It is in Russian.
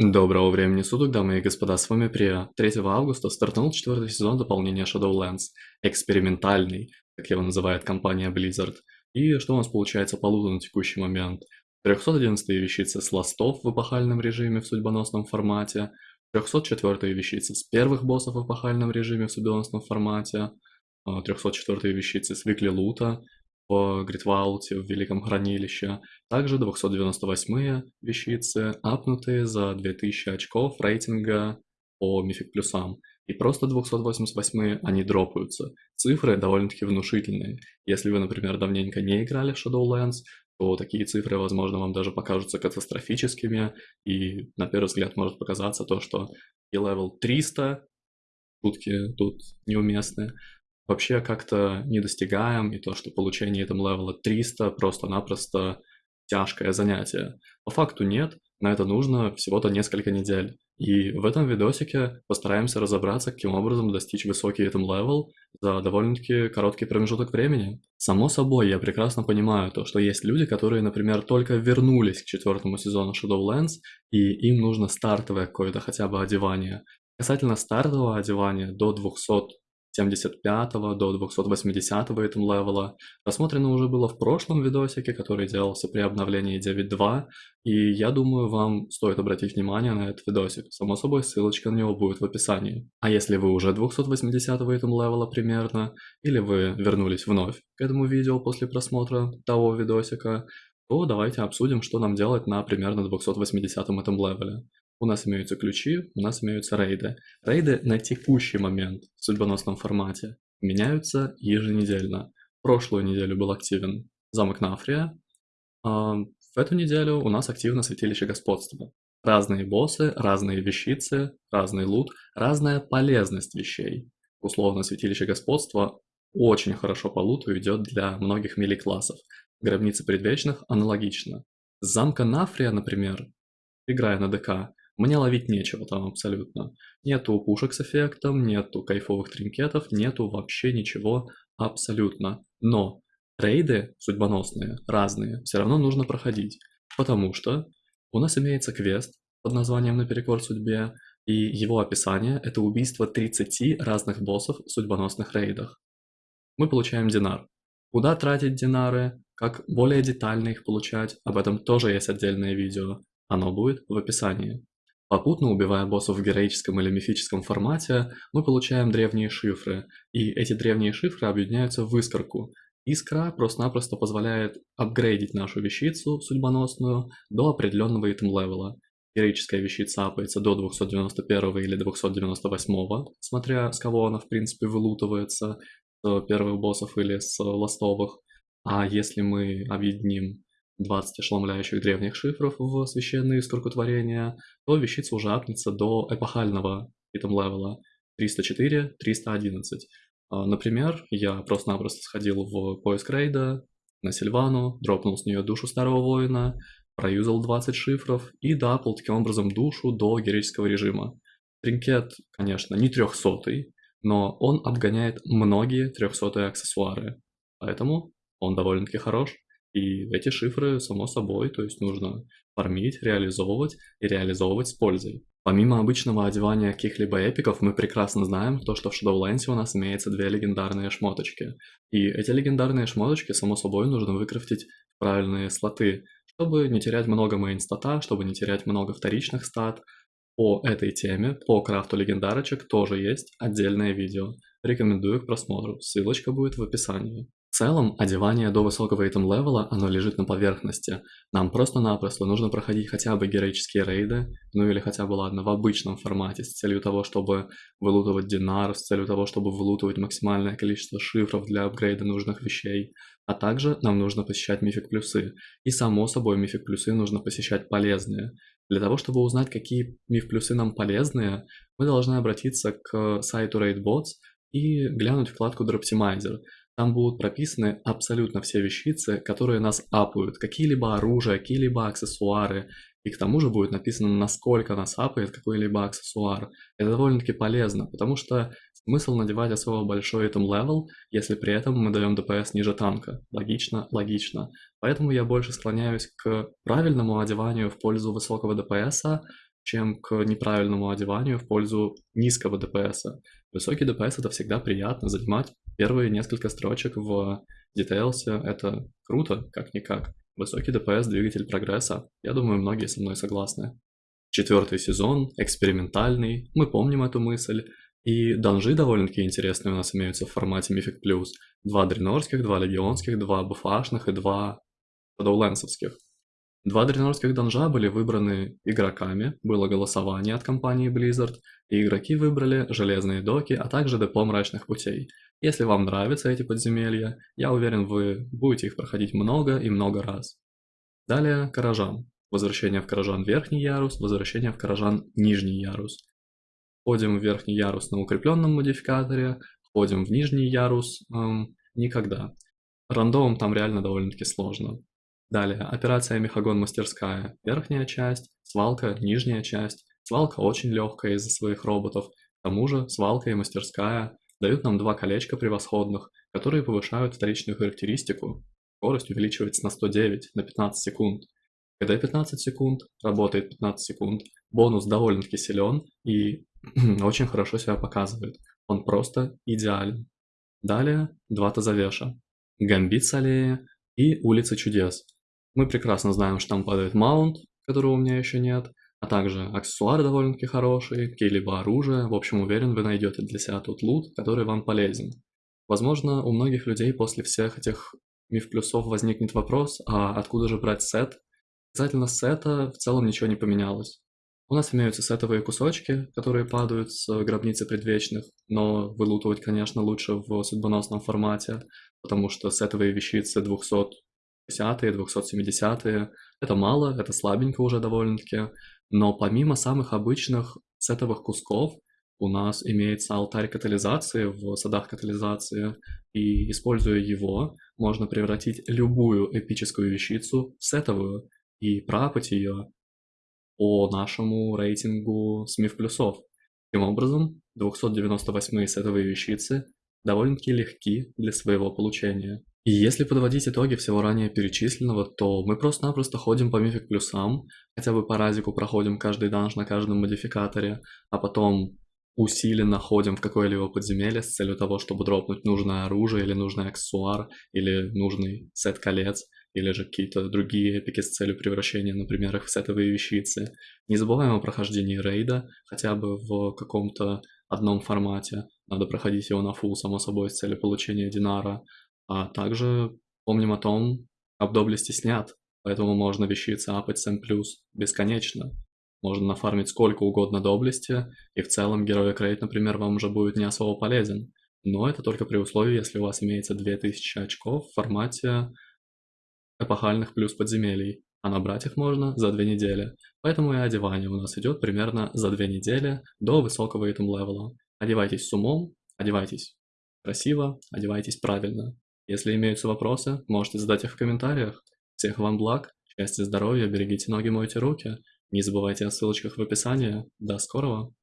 Доброго времени суток, дамы и господа, с вами Прия. 3 августа стартанул четвертый сезон дополнения Shadowlands, экспериментальный, как его называет компания Blizzard. И что у нас получается по луту на текущий момент? 311 вещицы с ластов в эпохальном режиме в судьбоносном формате, 304 вещицы с первых боссов в эпохальном режиме в судьбоносном формате, 304 вещицы с викли лута, в Гритвауте, в Великом Хранилище. Также 298 вещицы, апнутые за 2000 очков рейтинга по mythic плюсам. И просто 288 они дропаются. Цифры довольно-таки внушительные. Если вы, например, давненько не играли в Shadowlands, то такие цифры, возможно, вам даже покажутся катастрофическими. И на первый взгляд может показаться то, что item level 300, шутки тут неуместные, вообще как-то не достигаем, и то, что получение item level а 300 просто-напросто тяжкое занятие. По факту нет, на это нужно всего-то несколько недель. И в этом видосике постараемся разобраться, каким образом достичь высокий item level за довольно-таки короткий промежуток времени. Само собой, я прекрасно понимаю то, что есть люди, которые, например, только вернулись к четвертому сезону Shadowlands, и им нужно стартовое какое-то хотя бы одевание. Касательно стартового одевания до 200 75 до 280 item level а. Рассмотрено уже было в прошлом видосике, который делался при обновлении 9.2, и я думаю, вам стоит обратить внимание на этот видосик. Само собой, ссылочка на него будет в описании. А если вы уже 280 item level а примерно, или вы вернулись вновь к этому видео после просмотра того видосика, то давайте обсудим, что нам делать на примерно 280 item level е. У нас имеются ключи, у нас имеются рейды. Рейды на текущий момент в судьбоносном формате меняются еженедельно. Прошлую неделю был активен замок Нафрия. А в эту неделю у нас активно святилище господства. Разные боссы, разные вещицы, разный лут, разная полезность вещей. Условно, святилище господства очень хорошо по луту идет для многих мили-классов. Гробница предвечных аналогично. замка Нафрия, например, играя на ДК, мне ловить нечего там абсолютно. Нету пушек с эффектом, нету кайфовых тринкетов, нету вообще ничего абсолютно. Но рейды судьбоносные, разные, все равно нужно проходить. Потому что у нас имеется квест под названием «Наперекор судьбе», и его описание – это убийство 30 разных боссов в судьбоносных рейдах. Мы получаем динар. Куда тратить динары, как более детально их получать, об этом тоже есть отдельное видео. Оно будет в описании. Попутно убивая боссов в героическом или мифическом формате, мы получаем древние шифры, и эти древние шифры объединяются в искорку. Искра просто-напросто позволяет апгрейдить нашу вещицу судьбоносную до определенного item level а. Героическая вещица апается до 291 или 298, смотря с кого она в принципе вылутывается, с первых боссов или с ластовых. А если мы объединим 20 ошеломляющих древних шифров в священные искротворения, то вещица уже апнется до эпохального item level а 304-311. А, например, я просто-напросто сходил в поиск рейда на Сильвану, дропнул с нее душу старого воина, проюзал 20 шифров и дапал таким образом душу до героического режима. Тринкет, конечно, не трехсотый, но он обгоняет многие трехсотые аксессуары, поэтому он довольно-таки хорош. И эти шифры, само собой, то есть нужно фармить, реализовывать и реализовывать с пользой. Помимо обычного одевания каких-либо эпиков, мы прекрасно знаем то, что в Shadowlands у нас имеется две легендарные шмоточки. И эти легендарные шмоточки, само собой, нужно выкрафтить правильные слоты, чтобы не терять много мейн-стата, чтобы не терять много вторичных стат. По этой теме, по крафту легендарочек тоже есть отдельное видео. Рекомендую к просмотру, ссылочка будет в описании. Целом, одевание до высокого итем левела, оно лежит на поверхности. Нам просто-напросто нужно проходить хотя бы героические рейды, ну или хотя бы, ладно, в обычном формате, с целью того, чтобы вылутывать динар, с целью того, чтобы вылутывать максимальное количество шифров для апгрейда нужных вещей. А также нам нужно посещать мифик плюсы. И само собой мифик плюсы нужно посещать полезные. Для того, чтобы узнать, какие миф плюсы нам полезные, мы должны обратиться к сайту RaidBots и глянуть вкладку Droptimizer. Там будут прописаны абсолютно все вещицы, которые нас апают, какие-либо оружия, какие-либо аксессуары, и к тому же будет написано, насколько нас апает какой-либо аксессуар. Это довольно-таки полезно, потому что смысл надевать особо большой item level, если при этом мы даем DPS ниже танка. Логично, логично. Поэтому я больше склоняюсь к правильному одеванию в пользу высокого DPS а, чем к неправильному одеванию в пользу низкого DPS. Высокий DPS это всегда приятно, занимать первые несколько строчек в Details это круто, как-никак. Высокий DPS, двигатель прогресса, я думаю, многие со мной согласны. Четвертый сезон, экспериментальный, мы помним эту мысль, и данжи довольно-таки интересные у нас имеются в формате Mythic Plus. Два дренорских, два легионских, два буфашных и два шадоуленсовских. Два дренорских данжа были выбраны игроками, было голосование от компании Blizzard, и игроки выбрали железные доки, а также депо мрачных путей. Если вам нравятся эти подземелья, я уверен, вы будете их проходить много и много раз. Далее Каражан. Возвращение в Каражан верхний ярус, возвращение в Каражан нижний ярус. Входим в верхний ярус на укрепленном модификаторе, входим в нижний ярус эм, никогда. Рандомом там реально довольно-таки сложно. Далее, операция Мехагон мастерская, верхняя часть, свалка, нижняя часть. Свалка очень легкая из-за своих роботов. К тому же, свалка и мастерская дают нам два колечка превосходных, которые повышают вторичную характеристику. Скорость увеличивается на 109, на 15 секунд. Когда 15 секунд, работает 15 секунд. Бонус довольно-таки силен и очень хорошо себя показывает. Он просто идеален. Далее, два тазавеша. Гамбит с аллеи и улица чудес. Мы прекрасно знаем, что там падает маунт, которого у меня еще нет, а также аксессуары довольно-таки хорошие, какие-либо оружия. В общем, уверен, вы найдете для себя тот лут, который вам полезен. Возможно, у многих людей после всех этих миф плюсов возникнет вопрос, а откуда же брать сет? Касательно сета в целом ничего не поменялось. У нас имеются сетовые кусочки, которые падают с гробницы предвечных, но вылутывать, конечно, лучше в судьбоносном формате, потому что сетовые вещицы 200 250-е, 270-е. Это мало, это слабенько уже довольно-таки. Но помимо самых обычных сетовых кусков, у нас имеется алтарь катализации в садах катализации, и используя его, можно превратить любую эпическую вещицу в сетовую и пропать ее по нашему рейтингу смиф плюсов. Таким образом, 298 сетовые вещицы довольно-таки легки для своего получения. И если подводить итоги всего ранее перечисленного, то мы просто-напросто ходим по мифик плюсам, хотя бы по разику проходим каждый данж на каждом модификаторе, а потом усиленно ходим в какое-либо подземелье с целью того, чтобы дропнуть нужное оружие или нужный аксессуар, или нужный сет колец, или же какие-то другие эпики с целью превращения, например, их в сетовые вещицы. Не забываем о прохождении рейда, хотя бы в каком-то одном формате. Надо проходить его на фул, само собой, с целью получения динара. А также помним о том, об доблести снят, поэтому можно вещицы апать 7+, бесконечно. Можно нафармить сколько угодно доблести, и в целом герой крейт, например, вам уже будет не особо полезен. Но это только при условии, если у вас имеется 2000 очков в формате эпохальных плюс подземелий, а набрать их можно за 2 недели. Поэтому и одевание у нас идет примерно за 2 недели до высокого итем левела. Одевайтесь с умом, одевайтесь красиво, одевайтесь правильно. Если имеются вопросы, можете задать их в комментариях. Всех вам благ, счастья, здоровья, берегите ноги, мойте руки. Не забывайте о ссылочках в описании. До скорого!